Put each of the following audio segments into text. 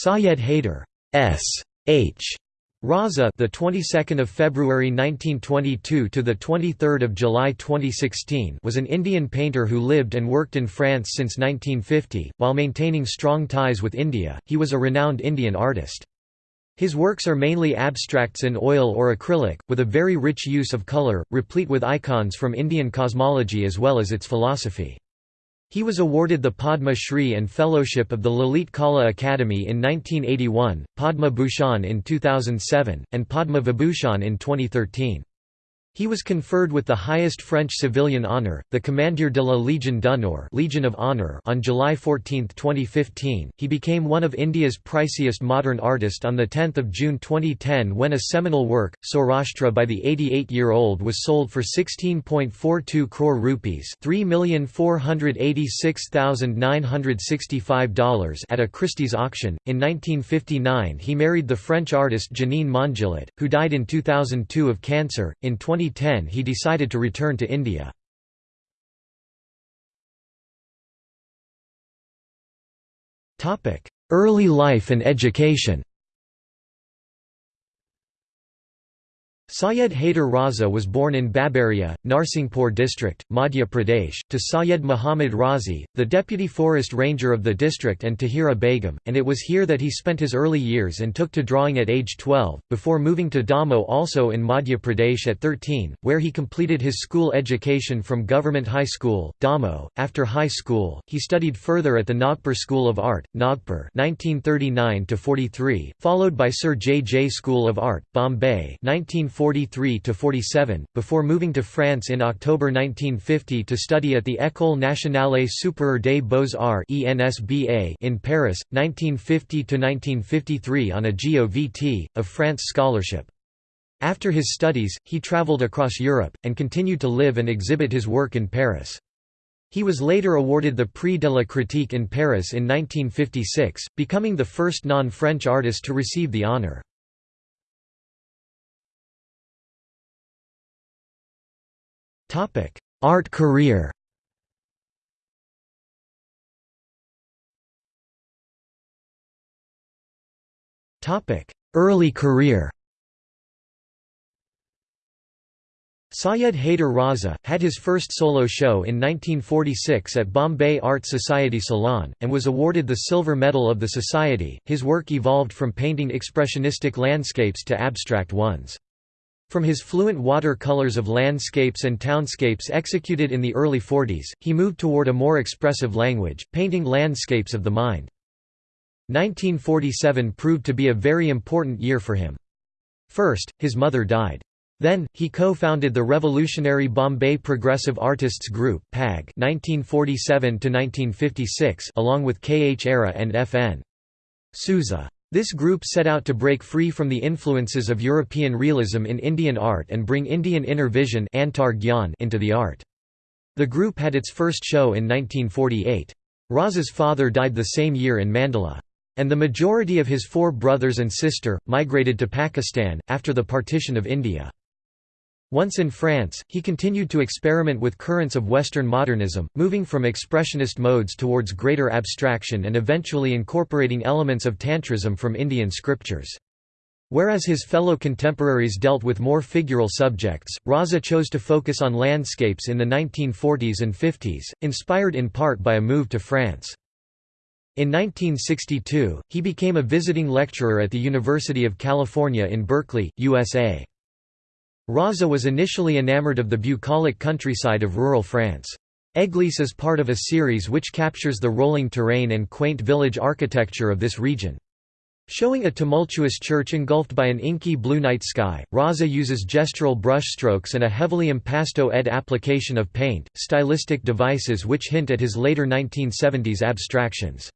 Syed Haider S. H. Raza, the 22nd of February 1922 to the 23rd of July 2016, was an Indian painter who lived and worked in France since 1950 while maintaining strong ties with India. He was a renowned Indian artist. His works are mainly abstracts in oil or acrylic, with a very rich use of color, replete with icons from Indian cosmology as well as its philosophy. He was awarded the Padma Shri and Fellowship of the Lalit Kala Akademi in 1981, Padma Bhushan in 2007, and Padma Vibhushan in 2013. He was conferred with the highest French civilian honour, the Commandeur de la Légion d'honneur Legion of Honor on July 14, 2015. He became one of India's priciest modern artists on 10 June 2010 when a seminal work, Saurashtra by the 88-year-old was sold for 16.42 crore rupees $3,486,965 at a Christie's auction. In 1959 he married the French artist Janine Mongillat, who died in 2002 of cancer. In 20 2010 he decided to return to India. Early life and education Syed Haider Raza was born in Babaria, Narsinghpur district, Madhya Pradesh, to Syed Muhammad Razi, the deputy forest ranger of the district and Tahira Begum, and it was here that he spent his early years and took to drawing at age 12, before moving to Damoh also in Madhya Pradesh at 13, where he completed his school education from Government High School, Damoh. After high school, he studied further at the Nagpur School of Art, Nagpur 1939 followed by Sir J. J. School of Art, Bombay 1940 1943–47, before moving to France in October 1950 to study at the École nationale supérieure des beaux-arts in Paris, 1950–1953 on a GOVT, of France scholarship. After his studies, he travelled across Europe, and continued to live and exhibit his work in Paris. He was later awarded the Prix de la Critique in Paris in 1956, becoming the first non-French artist to receive the honour. Art career Topic: Early career Syed Haider Raza, had his first solo show in 1946 at Bombay Art Society Salon, and was awarded the Silver Medal of the Society. His work evolved from painting expressionistic landscapes to abstract ones. From his fluent water-colors of landscapes and townscapes executed in the early 40s, he moved toward a more expressive language, painting landscapes of the mind. 1947 proved to be a very important year for him. First, his mother died. Then, he co-founded the revolutionary Bombay Progressive Artists Group PAG 1947 along with K. H. Ara and F. N. Souza. This group set out to break free from the influences of European realism in Indian art and bring Indian inner vision into the art. The group had its first show in 1948. Raza's father died the same year in Mandla. And the majority of his four brothers and sister, migrated to Pakistan, after the partition of India. Once in France, he continued to experiment with currents of Western modernism, moving from expressionist modes towards greater abstraction and eventually incorporating elements of Tantrism from Indian scriptures. Whereas his fellow contemporaries dealt with more figural subjects, Raza chose to focus on landscapes in the 1940s and 50s, inspired in part by a move to France. In 1962, he became a visiting lecturer at the University of California in Berkeley, USA. Raza was initially enamored of the bucolic countryside of rural France. Église is part of a series which captures the rolling terrain and quaint village architecture of this region. Showing a tumultuous church engulfed by an inky blue night sky, Raza uses gestural brushstrokes and a heavily impasto-ed application of paint, stylistic devices which hint at his later 1970s abstractions.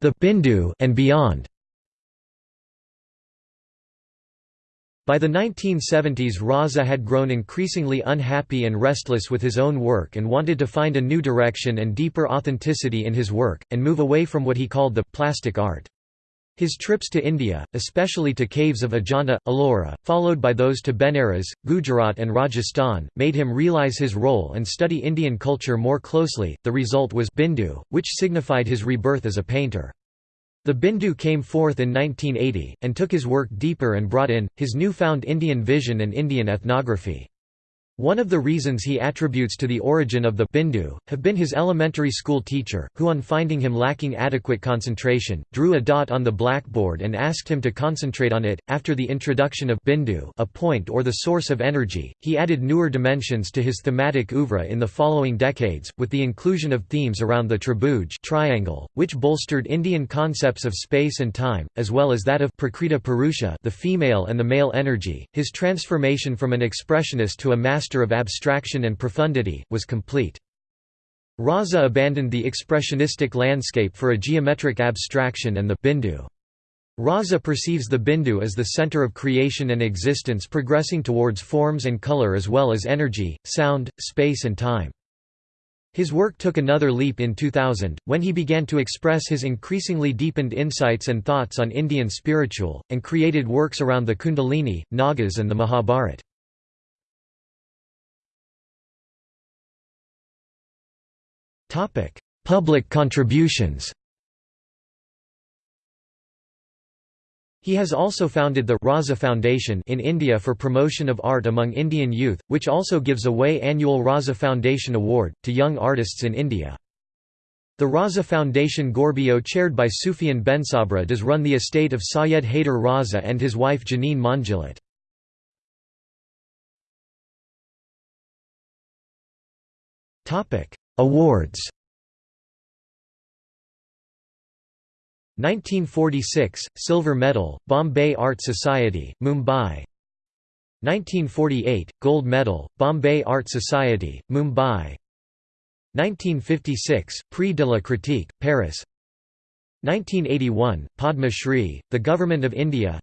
The Bindu and beyond. By the 1970s Raza had grown increasingly unhappy and restless with his own work and wanted to find a new direction and deeper authenticity in his work, and move away from what he called the «plastic art». His trips to India, especially to caves of Ajanta, Ellora, followed by those to Benares, Gujarat, and Rajasthan, made him realize his role and study Indian culture more closely. The result was Bindu, which signified his rebirth as a painter. The Bindu came forth in 1980, and took his work deeper and brought in, his newfound Indian vision and Indian ethnography. One of the reasons he attributes to the origin of the Bindu, have been his elementary school teacher, who on finding him lacking adequate concentration, drew a dot on the blackboard and asked him to concentrate on it. After the introduction of Bindu, a point or the source of energy, he added newer dimensions to his thematic oeuvre in the following decades, with the inclusion of themes around the tribuj triangle, which bolstered Indian concepts of space and time, as well as that of prakriti purusha, the female and the male energy. His transformation from an expressionist to a master master of abstraction and profundity, was complete. Raza abandoned the expressionistic landscape for a geometric abstraction and the bindu. Raza perceives the bindu as the center of creation and existence progressing towards forms and color as well as energy, sound, space and time. His work took another leap in 2000, when he began to express his increasingly deepened insights and thoughts on Indian spiritual, and created works around the Kundalini, Nagas and the Mahabharata. Public contributions He has also founded the Raza Foundation in India for promotion of art among Indian youth, which also gives away annual Raza Foundation Award, to young artists in India. The Raza Foundation Gorbio chaired by Sufyan Bensabra does run the estate of Syed Haider Raza and his wife Janine Mongillat. Awards. 1946 Silver Medal Bombay Art Society Mumbai. 1948 Gold Medal Bombay Art Society Mumbai. 1956 Prix de la Critique Paris. 1981 Padma Shri the Government of India.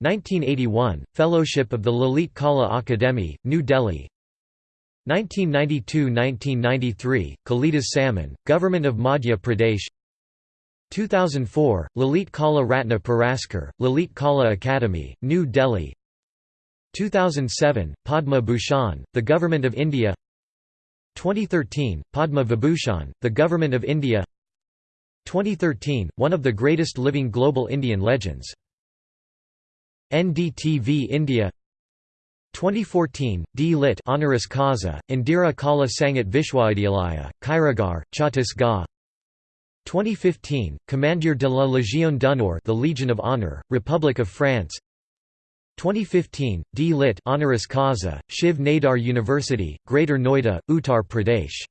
1981 Fellowship of the Lalit Kala Akademi New Delhi 1992–1993, Kalidas Samman, Government of Madhya Pradesh. 2004, Lalit Kala Ratna Puraskar, Lalit Kala Akademi, New Delhi. 2007, Padma Bhushan, the Government of India. 2013, Padma Vibhushan, the Government of India. 2013, one of the greatest living global Indian legends. NDTV India 2014, D. Lit. Honoris causa, Indira Kala Sangeet Vishwavidyalaya, Khairagarh, Chhattisgarh. 2015, Commandeur de la Légion d'honneur the Legion of Honor, Republic of France. 2015, D. Lit. Honoris causa, Shiv Nadar University, Greater Noida, Uttar Pradesh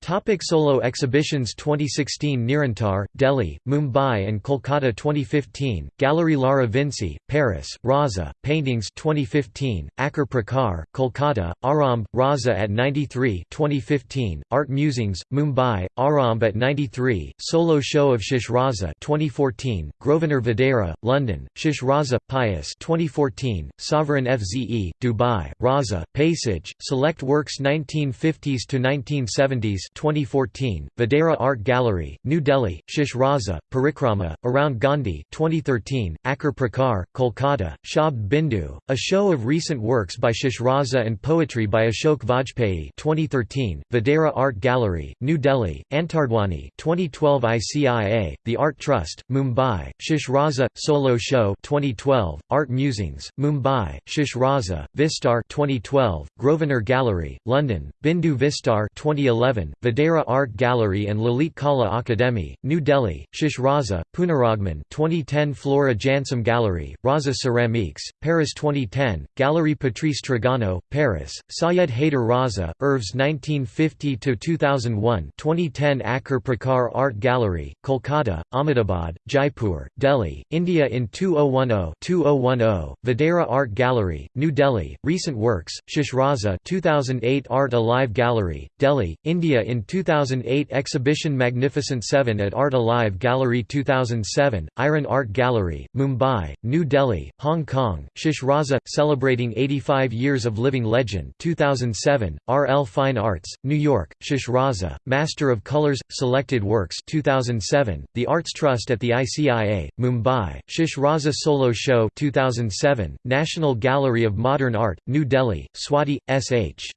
Topic solo exhibitions 2016 Nirantar, Delhi, Mumbai and Kolkata 2015, Gallery Lara Vincy, Paris, Raza, Paintings 2015, Akar Prakar, Kolkata, Aramb, Raza at 93 2015, Art Musings, Mumbai, Aramb at 93, Solo Show of Shish Raza 2014, Grosvenor Vadehra, London, Shish Raza, Pius 2014, Sovereign FZE, Dubai, Raza, Passage, Select Works 1950s to 1970s 2014, Vadehra Art Gallery, New Delhi, Shish Raza, Parikrama, Around Gandhi 2013, Akar Prakar, Kolkata, Shabd Bindu, a show of recent works by Shish Raza and poetry by Ashok Vajpayee 2013, Vadehra Art Gallery, New Delhi, Antardwani 2012 ICIA, The Art Trust, Mumbai, Shish Raza, Solo Show 2012, Art Musings, Mumbai, Shish Raza, Vistar 2012, Grosvenor Gallery, London, Bindu Vistar 2011, Vadehra Art Gallery and Lalit Kala Akademi, New Delhi, Shish Raza, Punaragman 2010 Flora Jansem Gallery, Raza Ceramiques, Paris 2010, Gallery Patrice Trigano, Paris, Syed Haider Raza, Irvs 1950–2001 2010 Akar Prakar Art Gallery, Kolkata, Ahmedabad, Jaipur, Delhi, India in 2010-2010, Vadehra Art Gallery, New Delhi, Recent Works, Shish Raza 2008 Art Alive Gallery, Delhi, India in 2008 Exhibition Magnificent 7 at Art Alive Gallery 2007, Iron Art Gallery, Mumbai, New Delhi, Hong Kong, Shish Raza, celebrating 85 years of living legend 2007, RL Fine Arts, New York, Shish Raza, Master of Colors, Selected Works 2007, The Arts Trust at the ICIA, Mumbai, Shish Raza Solo Show 2007, National Gallery of Modern Art, New Delhi, Swati, S.H.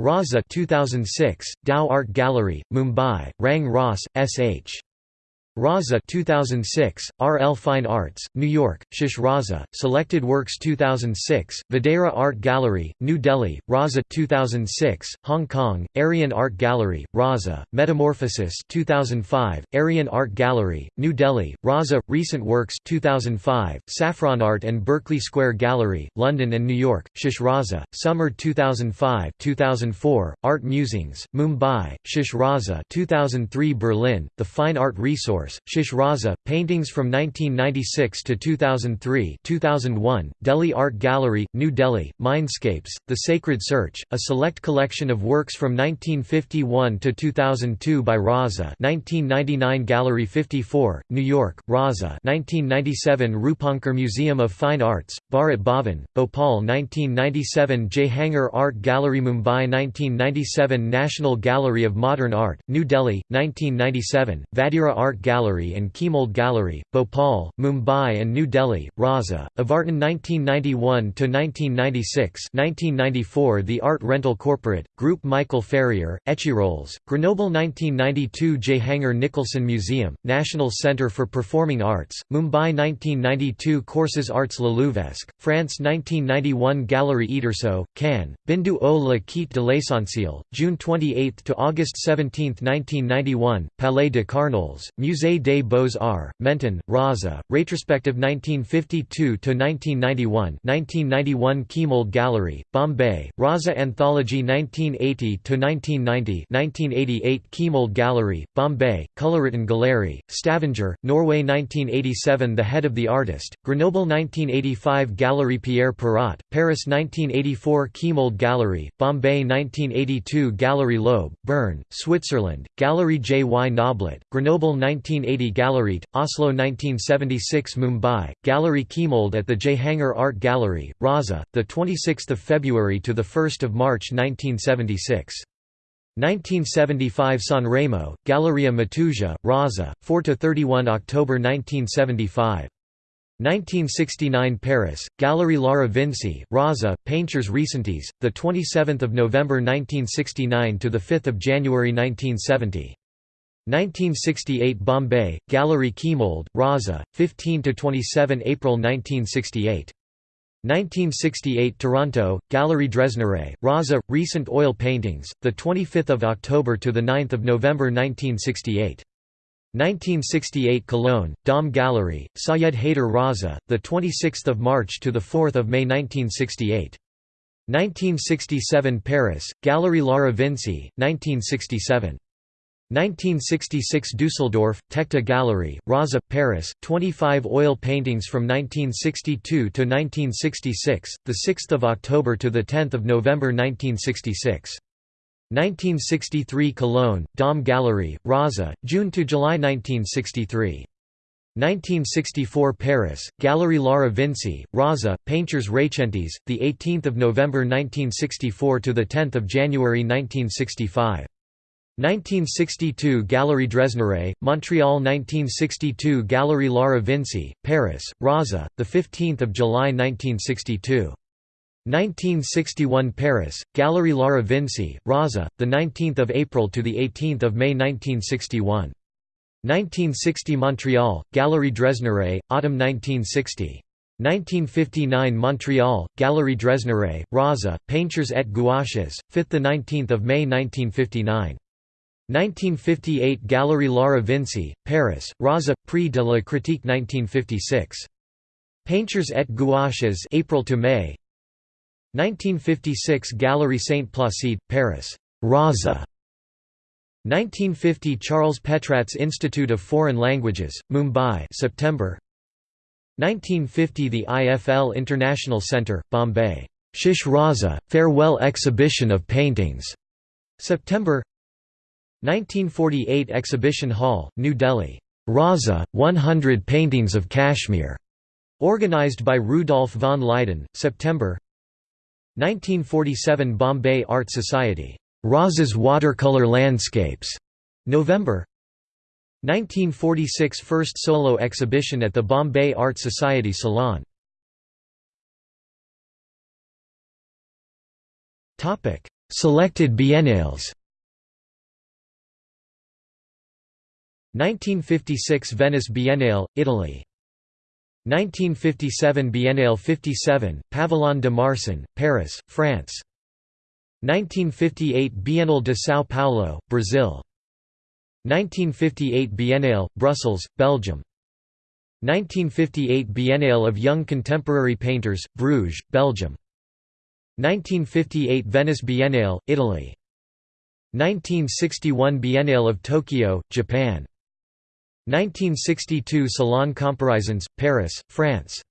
Raza 2006, Dow Art Gallery, Mumbai, Rang Ross, S.H. Raza 2006, RL Fine Arts, New York, Shish Raza, Selected Works 2006, Vadehra Art Gallery, New Delhi, Raza 2006, Hong Kong, Arian Art Gallery, Raza, Metamorphosis 2005, Arian Art Gallery, New Delhi, Raza, Recent Works 2005, Saffron Art and Berkeley Square Gallery, London and New York, Shish Raza, Summer 2005 2004, Art Musings, Mumbai, Shish Raza 2003 Berlin, The Fine Art Resource Shish Raza, paintings from 1996 to 2003 2001, Delhi Art Gallery, New Delhi, Mindscapes, The Sacred Search, a select collection of works from 1951 to 2002 by Raza 1999 Gallery 54, New York, Raza 1997 Rupankar Museum of Fine Arts, Bharat Bhavan, Bhopal 1997 Jehangir Art Gallery Mumbai 1997 National Gallery of Modern Art, New Delhi, 1997, Vadehra Art Gallery Gallery and Chemould Gallery, Bhopal, Mumbai and New Delhi, Raza, Avartan 1991–1996 1994 The Art Rental Corporate, Group Michael Ferrier, Échirolles, Grenoble 1992 Jehangir Nicholson Museum, National Centre for Performing Arts, Mumbai 1992 Courses Arts Louvesk, France 1991 Gallery Iterso, Cannes, Bindu au la Quête de l'Essentiel, June 28 to August 17, 1991, Palais de Carnolles, Musée Musée des Beaux-Arts, Menton, Raza, Retrospective 1952–1991 1991 Chemould Gallery, Bombay, Raza Anthology 1980–1990 1988 Chemould Gallery, Bombay, Coloriton Gallery, Stavanger, Norway 1987 The Head of the Artist, Grenoble 1985 Galerie Pierre Perrot, Paris 1984 Chemould Gallery, Bombay 1982 Galerie Loeb, Bern, Switzerland, Galerie J. Y. Noblet, Grenoble 19 1980 Gallerit, Oslo 1976 Mumbai, Gallery Chemould at the Jehangir Art Gallery, Raza, 26 February to 1 March 1976. 1975 Sanremo, Galleria Matuja, Raza, 4–31 October 1975. 1969 Paris, Galerie Lara Vincy, Raza, Painters Recentes, 27 November 1969 to 5 January 1970. 1968 Bombay, Gallery Chemould, Raza, 15–27 April 1968. 1968 Toronto, Gallery Dresneraye, Raza, Recent Oil Paintings, 25 October to 9 November 1968. 1968 Cologne, Dom Gallery, Syed Haider Raza, 26 March to 4 May 1968. 1967 Paris, Gallery Lara Vincy, 1967. 1966 Dusseldorf, Techta Gallery, Raza, Paris, 25 oil paintings from 1962 to 1966, 6 October to 10 November 1966. 1963 Cologne, Dom Gallery, Raza, June to July 1963. 1964 Paris, Gallery Lara Vincy, Raza, Painters Recentes, 18 November 1964 to 10 January 1965. 1962 Galerie Dresneraye, Montreal 1962 Galerie Lara Vincy, Paris, Raza, 15 July 1962. 1961 Paris, Galerie Lara Vincy, Raza, 19 April to 18 May 1961. 1960 Montreal, Galerie Dresneraye, Autumn 1960. 1959 Montreal, Galerie Dresneraye, Raza, Painters et Gouaches, 5–19 May 1959. 1958 Galerie Lara Vincy, Paris, Raza, Prix de la Critique 1956. Painters et Gouaches April to May. 1956 Galerie Saint Placide, Paris, Raza 1950 Charles Petrat's Institute of Foreign Languages, Mumbai September. 1950 The IFL International Centre, Bombay, Shish Raza, Farewell Exhibition of Paintings, September 1948 Exhibition Hall, New Delhi. Raza, 100 Paintings of Kashmir. Organized by Rudolf von Leyden, September 1947 Bombay Art Society. Raza's Watercolor Landscapes. November 1946 First solo exhibition at the Bombay Art Society Salon. Selected biennales 1956 Venice Biennale, Italy. 1957 Biennale 57, Pavillon de Marsan, Paris, France. 1958 Biennale de São Paulo, Brazil. 1958 Biennale, Brussels, Belgium. 1958 Biennale of Young Contemporary Painters, Bruges, Belgium. 1958 Venice Biennale, Italy. 1961 Biennale of Tokyo, Japan 1962 Salon Comparisons, Paris, France.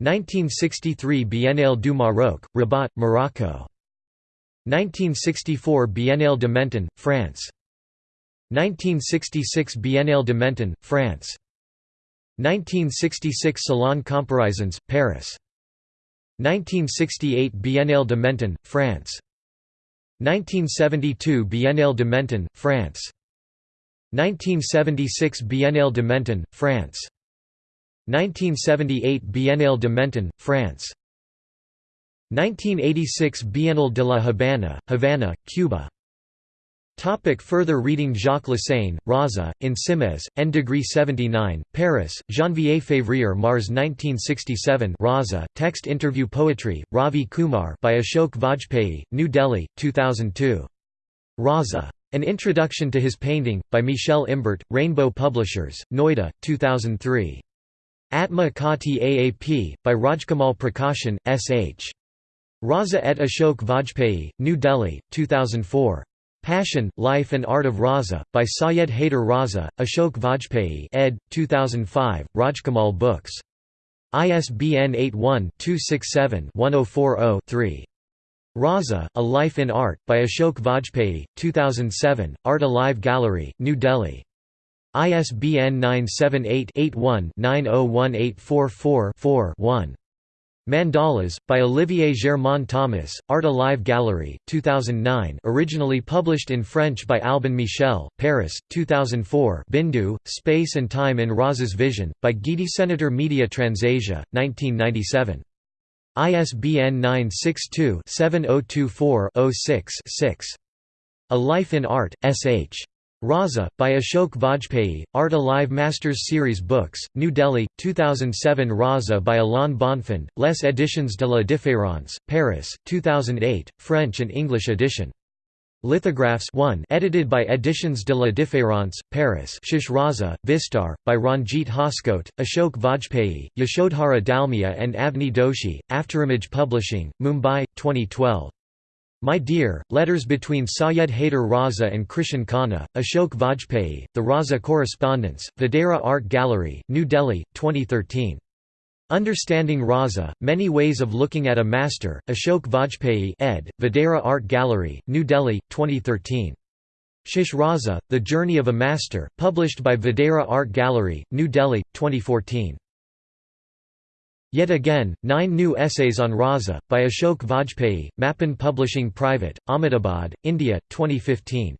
1963 Biennale du Maroc, Rabat, Morocco. 1964 Biennale de Menton, France. 1966 Biennale de Menton, France. 1966 Salon Comparisons, Paris. 1968 Biennale de Menton, France. 1972 Biennale de Menton, France 1976 Biennale de Menton, France 1978 Biennale de Menton, France 1986 Biennale de la Habana, Havana, Cuba Topic further reading Jacques Lassaigne, Raza, in Simes, N degree 79, Paris, Janvier-Février Mars 1967 Raza, text interview poetry, Ravi Kumar by Ashok Vajpayee, New Delhi, 2002. Raza. An Introduction to His Painting, by Michel Imbert, Rainbow Publishers, Noida, 2003. Atma Kati Aap, by Rajkamal Prakashan, S.H. Raza et Ashok Vajpayee, New Delhi, 2004. Passion, Life and Art of Raza, by Syed Haider Raza, Ashok Vajpayee ed. 2005, Rajkamal Books. ISBN 81-267-1040-3. Raza, A Life in Art, by Ashok Vajpayee, 2007, Art Alive Gallery, New Delhi. ISBN 978-81-901844-4-1. Mandalas, by Olivier Germain Thomas, Art Alive Gallery, 2009 originally published in French by Albin Michel, Paris, 2004 Bindu, Space and Time in Raza's Vision, by Guidi Senator Media Transasia, 1997. ISBN 962-7024-06-6. A Life in Art, S.H. Raza, by Ashok Vajpayee, Art Alive Masters Series Books, New Delhi, 2007 Raza by Alain Bonfand, Les Editions de la Différence, Paris, 2008, French and English edition. Lithographs 1 edited by Editions de la Différence, Paris Shish Raza, Vistar, by Ranjit Hoskote, Ashok Vajpayee, Yashodhara Dalmia and Avni Doshi, Afterimage Publishing, Mumbai, 2012. My Dear, Letters between Syed Haider Raza and Krishan Khanna, Ashok Vajpayee, The Raza Correspondence, Vadehra Art Gallery, New Delhi, 2013. Understanding Raza, Many Ways of Looking at a Master, Ashok Vajpayee ed., Vadehra Art Gallery, New Delhi, 2013. Shish Raza, The Journey of a Master, published by Vadehra Art Gallery, New Delhi, 2014. Yet Again, Nine New Essays on Raza, by Ashok Vajpayee, Mapan Publishing Private, Ahmedabad, India, 2015.